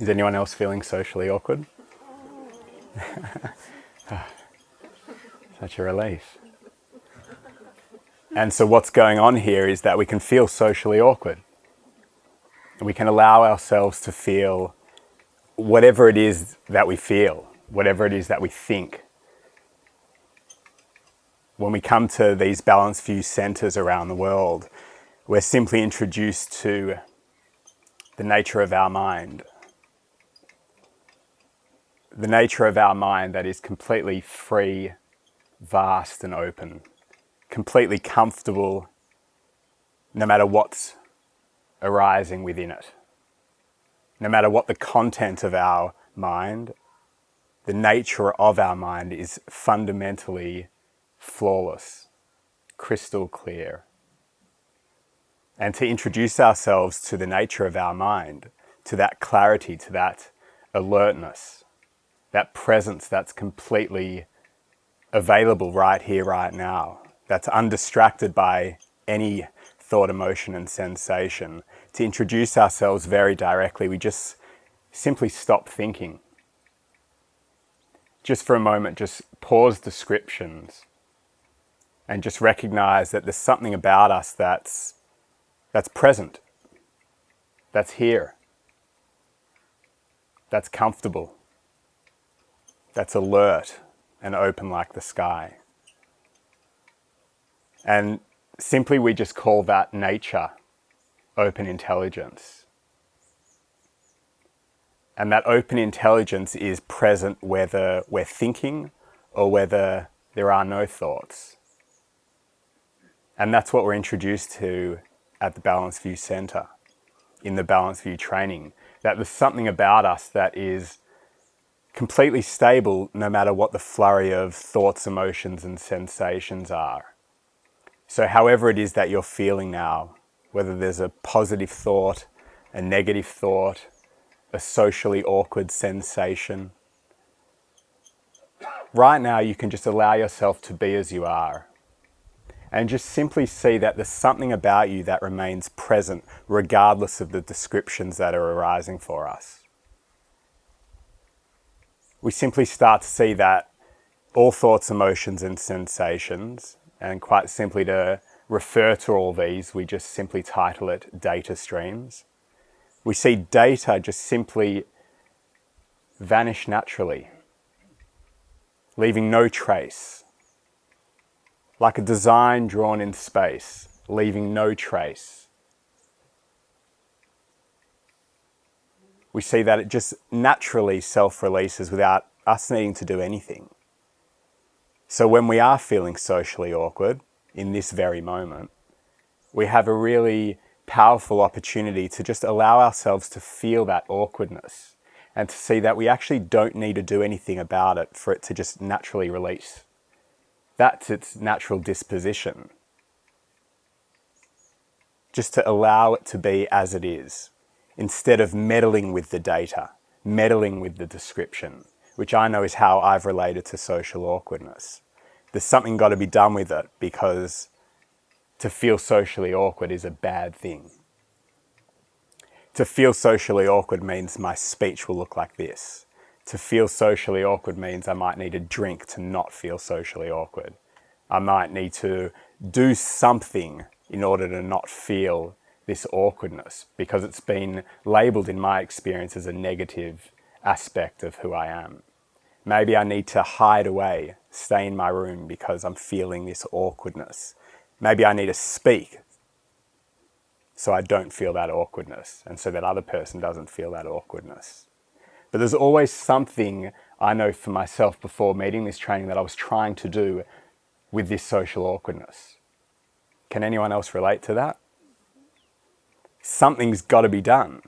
Is anyone else feeling socially awkward? Such a relief. And so what's going on here is that we can feel socially awkward. We can allow ourselves to feel whatever it is that we feel, whatever it is that we think. When we come to these balanced view centers around the world, we're simply introduced to the nature of our mind. The nature of our mind that is completely free, vast and open, completely comfortable no matter what's arising within it. No matter what the content of our mind, the nature of our mind is fundamentally flawless, crystal clear. And to introduce ourselves to the nature of our mind, to that clarity, to that alertness, that presence that's completely available right here, right now, that's undistracted by any thought, emotion and sensation. To introduce ourselves very directly, we just simply stop thinking. Just for a moment, just pause descriptions and just recognize that there's something about us that's, that's present, that's here, that's comfortable, that's alert and open like the sky. And simply we just call that nature open intelligence. And that open intelligence is present whether we're thinking or whether there are no thoughts. And that's what we're introduced to at the Balanced View Center, in the Balanced View training, that there's something about us that is completely stable no matter what the flurry of thoughts, emotions and sensations are. So however it is that you're feeling now, whether there's a positive thought, a negative thought, a socially awkward sensation, right now you can just allow yourself to be as you are and just simply see that there's something about you that remains present regardless of the descriptions that are arising for us. We simply start to see that all thoughts, emotions and sensations and quite simply to refer to all these, we just simply title it data streams. We see data just simply vanish naturally, leaving no trace. Like a design drawn in space, leaving no trace. We see that it just naturally self-releases without us needing to do anything. So when we are feeling socially awkward in this very moment, we have a really powerful opportunity to just allow ourselves to feel that awkwardness and to see that we actually don't need to do anything about it for it to just naturally release. That's its natural disposition. Just to allow it to be as it is, instead of meddling with the data, meddling with the description, which I know is how I've related to social awkwardness. There's something got to be done with it because to feel socially awkward is a bad thing. To feel socially awkward means my speech will look like this. To feel socially awkward means I might need a drink to not feel socially awkward. I might need to do something in order to not feel this awkwardness because it's been labeled in my experience as a negative aspect of who I am. Maybe I need to hide away, stay in my room because I'm feeling this awkwardness. Maybe I need to speak so I don't feel that awkwardness and so that other person doesn't feel that awkwardness. But there's always something I know for myself before meeting this training that I was trying to do with this social awkwardness. Can anyone else relate to that? Something's got to be done.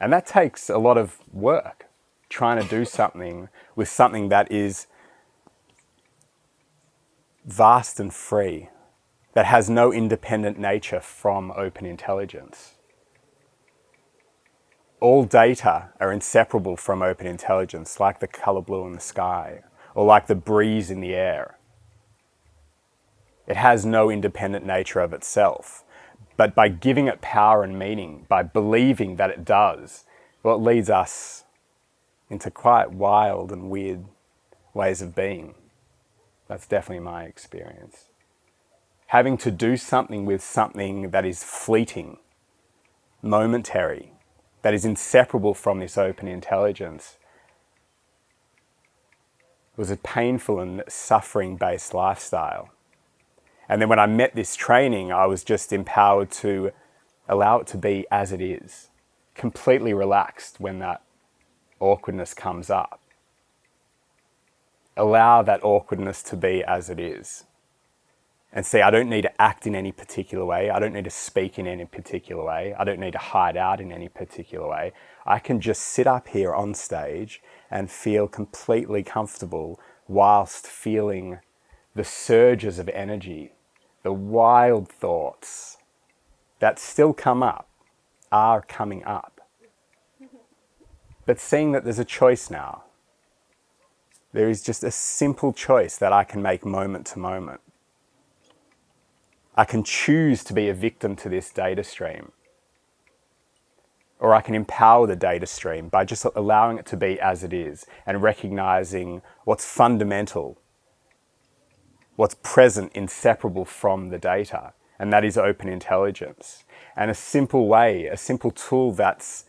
And that takes a lot of work trying to do something with something that is vast and free, that has no independent nature from open intelligence. All data are inseparable from open intelligence, like the color blue in the sky, or like the breeze in the air. It has no independent nature of itself, but by giving it power and meaning, by believing that it does, well, it leads us into quite wild and weird ways of being. That's definitely my experience. Having to do something with something that is fleeting, momentary, that is inseparable from this open intelligence was a painful and suffering based lifestyle. And then when I met this training, I was just empowered to allow it to be as it is, completely relaxed when that awkwardness comes up. Allow that awkwardness to be as it is. And see, I don't need to act in any particular way. I don't need to speak in any particular way. I don't need to hide out in any particular way. I can just sit up here on stage and feel completely comfortable whilst feeling the surges of energy, the wild thoughts that still come up are coming up. But seeing that there's a choice now, there is just a simple choice that I can make moment to moment. I can choose to be a victim to this data stream. Or I can empower the data stream by just allowing it to be as it is and recognizing what's fundamental, what's present, inseparable from the data, and that is open intelligence. And a simple way, a simple tool that's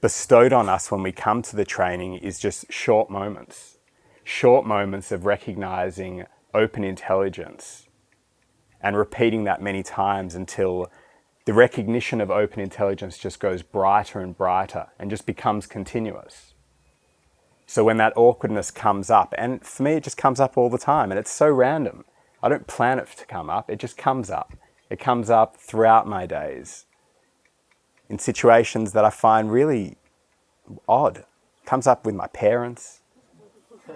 bestowed on us when we come to the training is just short moments. Short moments of recognizing open intelligence and repeating that many times until the recognition of open intelligence just goes brighter and brighter and just becomes continuous. So when that awkwardness comes up, and for me it just comes up all the time and it's so random. I don't plan it to come up, it just comes up. It comes up throughout my days in situations that I find really odd. It comes up with my parents,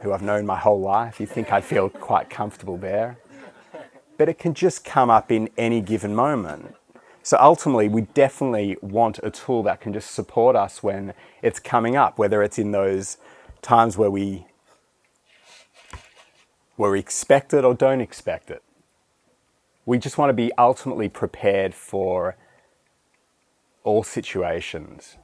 who I've known my whole life. You think I'd feel quite comfortable there. But it can just come up in any given moment. So ultimately, we definitely want a tool that can just support us when it's coming up, whether it's in those times where we, where we expect it or don't expect it. We just want to be ultimately prepared for all situations,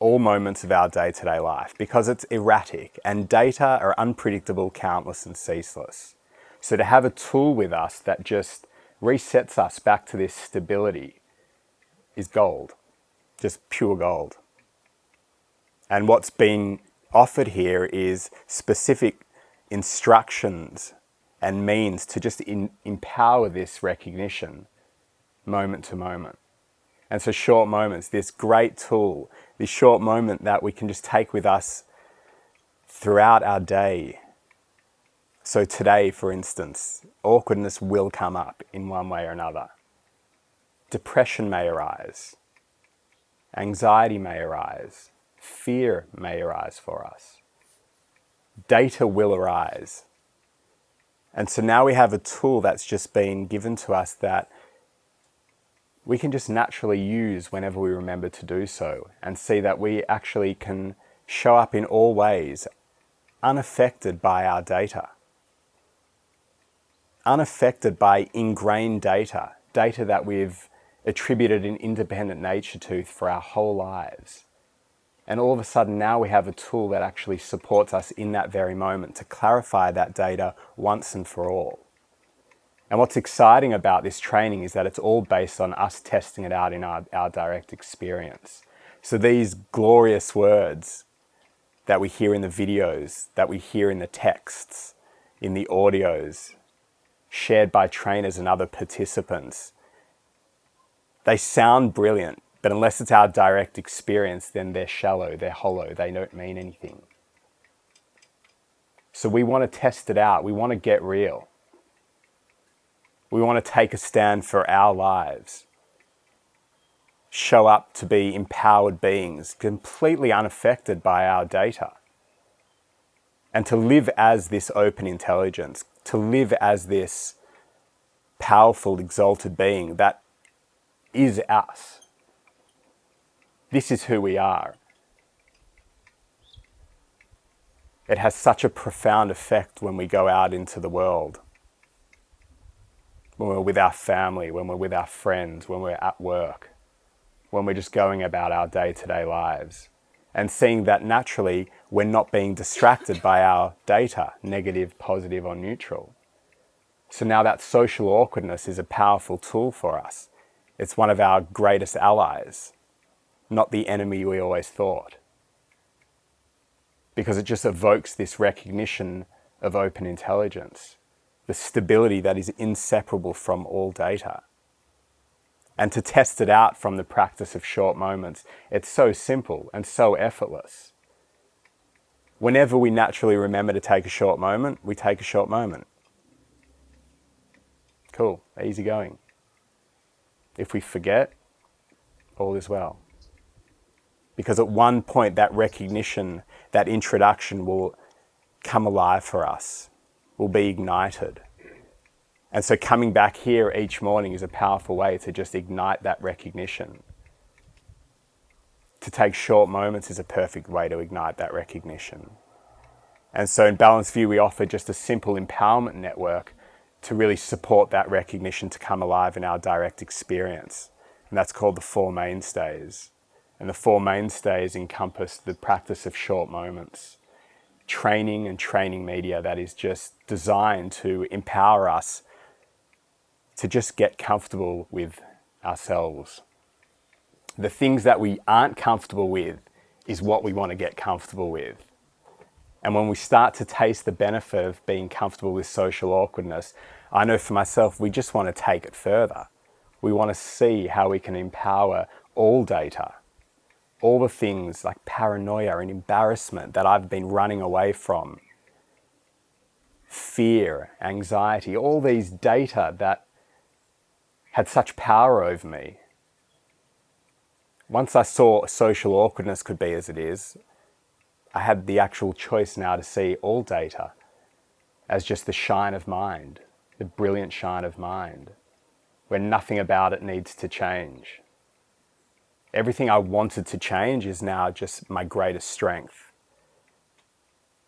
all moments of our day-to-day -day life because it's erratic and data are unpredictable, countless and ceaseless. So to have a tool with us that just resets us back to this stability is gold, just pure gold. And what's being offered here is specific instructions and means to just in, empower this recognition moment to moment. And so short moments, this great tool, this short moment that we can just take with us throughout our day. So today, for instance, awkwardness will come up in one way or another. Depression may arise. Anxiety may arise. Fear may arise for us. Data will arise. And so now we have a tool that's just been given to us that we can just naturally use whenever we remember to do so and see that we actually can show up in all ways unaffected by our data. Unaffected by ingrained data, data that we've attributed an independent nature to for our whole lives. And all of a sudden now we have a tool that actually supports us in that very moment to clarify that data once and for all. And what's exciting about this training is that it's all based on us testing it out in our, our direct experience. So these glorious words that we hear in the videos, that we hear in the texts, in the audios, shared by trainers and other participants, they sound brilliant, but unless it's our direct experience, then they're shallow, they're hollow, they don't mean anything. So we want to test it out, we want to get real. We want to take a stand for our lives. Show up to be empowered beings, completely unaffected by our data. And to live as this open intelligence, to live as this powerful, exalted being that is us. This is who we are. It has such a profound effect when we go out into the world when we're with our family, when we're with our friends, when we're at work, when we're just going about our day-to-day lives and seeing that naturally we're not being distracted by our data, negative, positive or neutral. So now that social awkwardness is a powerful tool for us. It's one of our greatest allies, not the enemy we always thought. Because it just evokes this recognition of open intelligence, the stability that is inseparable from all data. And to test it out from the practice of short moments, it's so simple and so effortless. Whenever we naturally remember to take a short moment, we take a short moment. Cool, easy going. If we forget, all is well. Because at one point that recognition, that introduction will come alive for us, will be ignited. And so coming back here each morning is a powerful way to just ignite that recognition. To take short moments is a perfect way to ignite that recognition. And so in Balanced View, we offer just a simple empowerment network to really support that recognition to come alive in our direct experience. And that's called the Four Mainstays. And the Four Mainstays encompass the practice of short moments, training and training media that is just designed to empower us to just get comfortable with ourselves. The things that we aren't comfortable with is what we want to get comfortable with. And when we start to taste the benefit of being comfortable with social awkwardness, I know for myself, we just want to take it further. We want to see how we can empower all data, all the things like paranoia and embarrassment that I've been running away from, fear, anxiety, all these data that had such power over me. Once I saw social awkwardness could be as it is, I had the actual choice now to see all data as just the shine of mind, the brilliant shine of mind, where nothing about it needs to change. Everything I wanted to change is now just my greatest strength.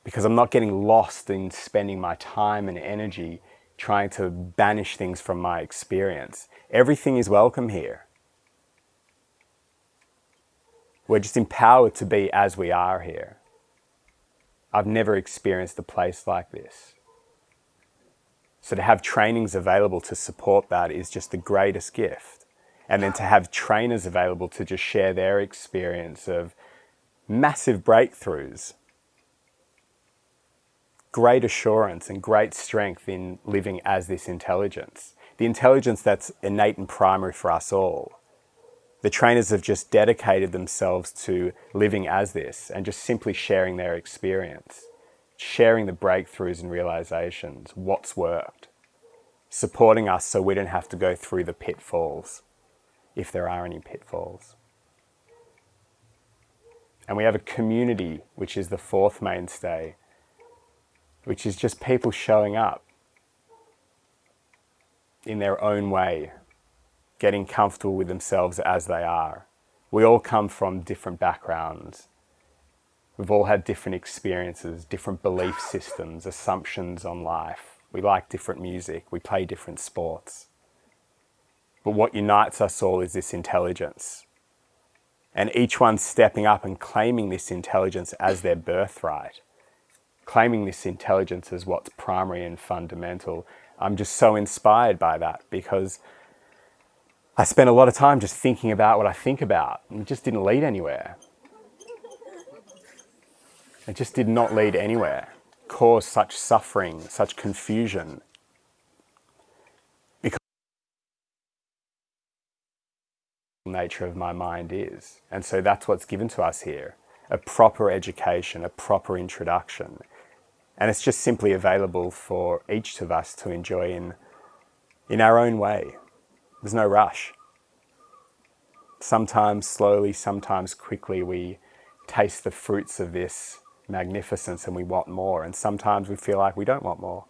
Because I'm not getting lost in spending my time and energy trying to banish things from my experience. Everything is welcome here. We're just empowered to be as we are here. I've never experienced a place like this. So to have trainings available to support that is just the greatest gift. And then to have trainers available to just share their experience of massive breakthroughs great assurance and great strength in living as this intelligence. The intelligence that's innate and primary for us all. The trainers have just dedicated themselves to living as this and just simply sharing their experience, sharing the breakthroughs and realizations, what's worked, supporting us so we don't have to go through the pitfalls, if there are any pitfalls. And we have a community, which is the fourth mainstay, which is just people showing up in their own way, getting comfortable with themselves as they are. We all come from different backgrounds. We've all had different experiences, different belief systems, assumptions on life. We like different music, we play different sports. But what unites us all is this intelligence. And each one stepping up and claiming this intelligence as their birthright claiming this intelligence as what's primary and fundamental. I'm just so inspired by that because I spent a lot of time just thinking about what I think about and it just didn't lead anywhere. It just did not lead anywhere, cause such suffering, such confusion. Because the nature of my mind is. And so that's what's given to us here, a proper education, a proper introduction. And it's just simply available for each of us to enjoy in, in our own way. There's no rush. Sometimes slowly, sometimes quickly, we taste the fruits of this magnificence and we want more. And sometimes we feel like we don't want more.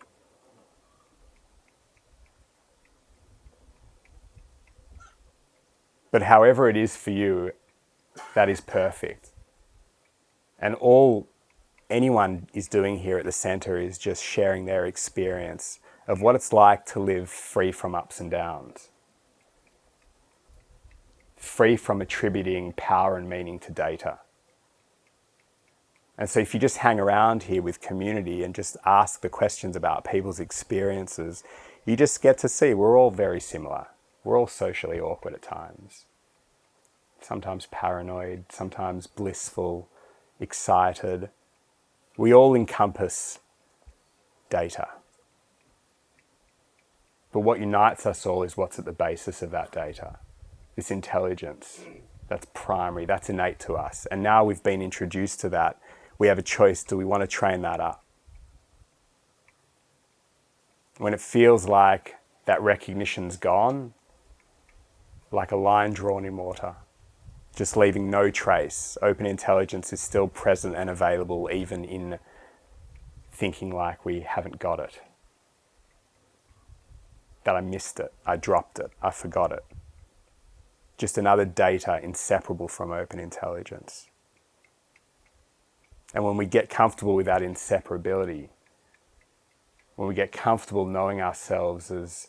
But however it is for you, that is perfect. And all anyone is doing here at the center is just sharing their experience of what it's like to live free from ups and downs. free from attributing power and meaning to data. And so if you just hang around here with community and just ask the questions about people's experiences, you just get to see we're all very similar. We're all socially awkward at times. Sometimes paranoid, sometimes blissful, excited. We all encompass data. But what unites us all is what's at the basis of that data. This intelligence, that's primary, that's innate to us. And now we've been introduced to that we have a choice. Do we want to train that up? When it feels like that recognition's gone, like a line drawn in water, just leaving no trace, open intelligence is still present and available even in thinking like we haven't got it. That I missed it, I dropped it, I forgot it. Just another data inseparable from open intelligence. And when we get comfortable with that inseparability, when we get comfortable knowing ourselves as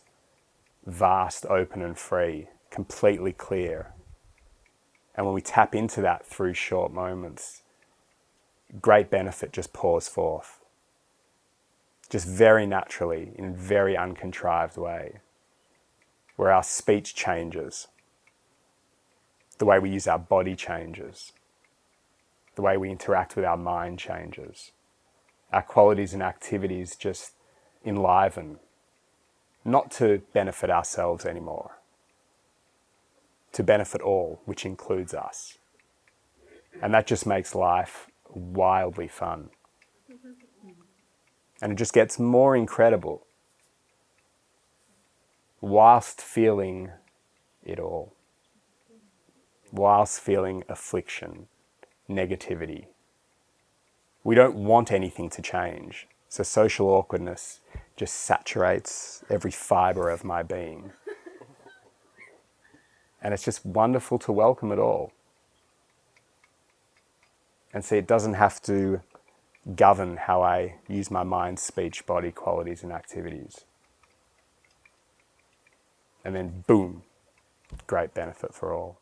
vast, open and free, completely clear, and when we tap into that through short moments, great benefit just pours forth. Just very naturally, in a very uncontrived way, where our speech changes, the way we use our body changes, the way we interact with our mind changes. Our qualities and activities just enliven, not to benefit ourselves anymore, to benefit all, which includes us. And that just makes life wildly fun. And it just gets more incredible whilst feeling it all, whilst feeling affliction, negativity. We don't want anything to change. So social awkwardness just saturates every fiber of my being. And it's just wonderful to welcome it all. And see, it doesn't have to govern how I use my mind, speech, body qualities and activities. And then boom, great benefit for all.